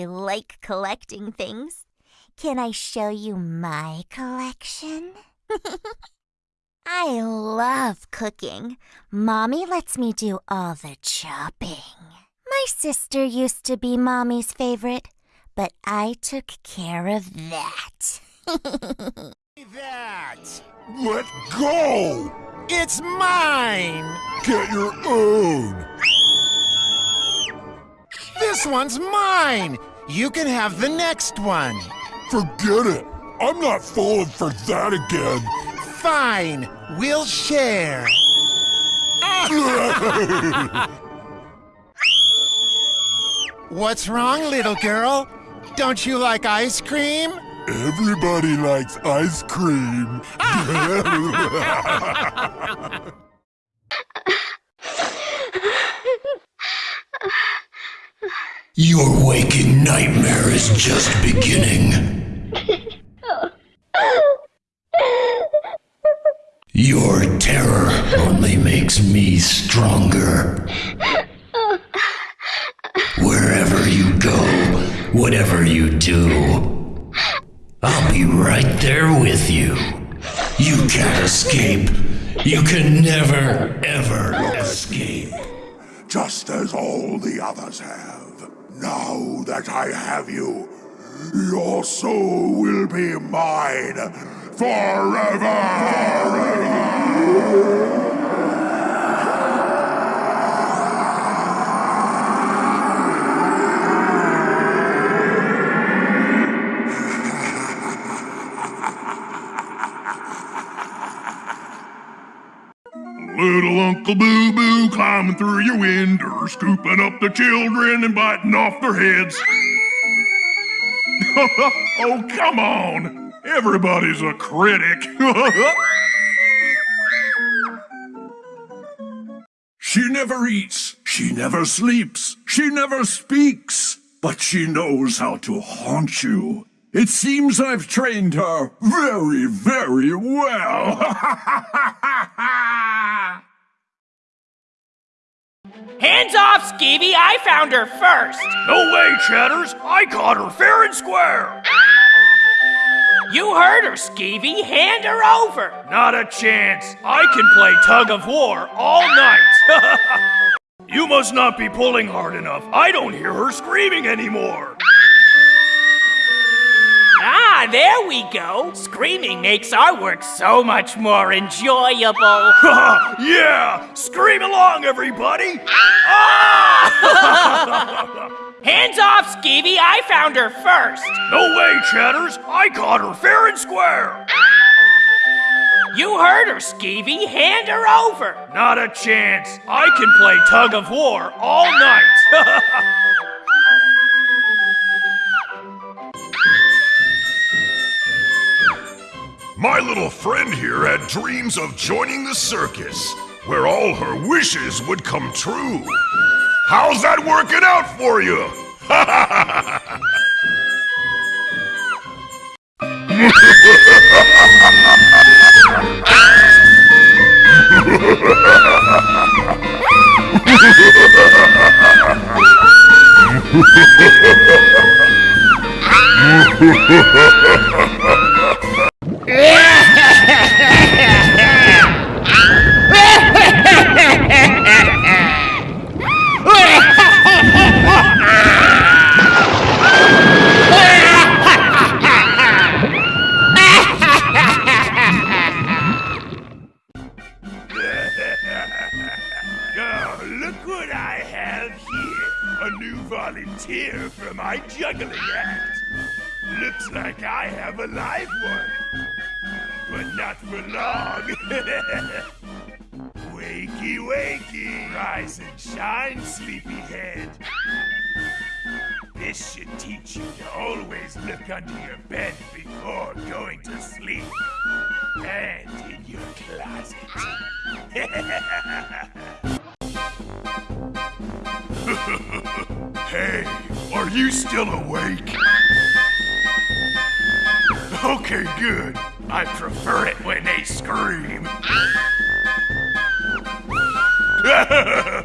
I like collecting things. Can I show you my collection? I love cooking. Mommy lets me do all the chopping. My sister used to be Mommy's favorite, but I took care of that. that! Let go! It's mine! Get your own! This one's mine! You can have the next one! Forget it! I'm not falling for that again! Fine! We'll share! What's wrong, little girl? Don't you like ice cream? Everybody likes ice cream. Your waking nightmare is just beginning. Your terror only makes me stronger. Wherever you go, whatever you do, I'll be right there with you. You can't escape. You can never, ever escape. Just as all the others have. Now that I have you, your soul will be mine forever! Little Uncle Boo Boo climbing through your window, scooping up the children and biting off their heads. oh, come on! Everybody's a critic. she never eats, she never sleeps, she never speaks, but she knows how to haunt you. It seems I've trained her very, very well. Off, Skeevy! I found her first! no way, Chatters! I caught her fair and square! You heard her, Skeevy! Hand her over! Not a chance! I can play tug of war all night! you must not be pulling hard enough. I don't hear her screaming anymore. Ah, there we go! Screaming makes our work so much more enjoyable! yeah! Scream along, everybody! Ah! Hands off, Skeevy! I found her first! no way, Chatters! I caught her fair and square! You heard her, Skeevy! Hand her over! Not a chance! I can play tug of war all night! My little friend here had dreams of joining the circus, where all her wishes would come true. How's that working out for you? volunteer for my juggling act. Looks like I have a live one. But not for long. wakey, wakey. Rise and shine, sleepyhead. This should teach you to always look under your bed before going to sleep. And in your closet. Hey, are you still awake? Okay, good. I prefer it when they scream.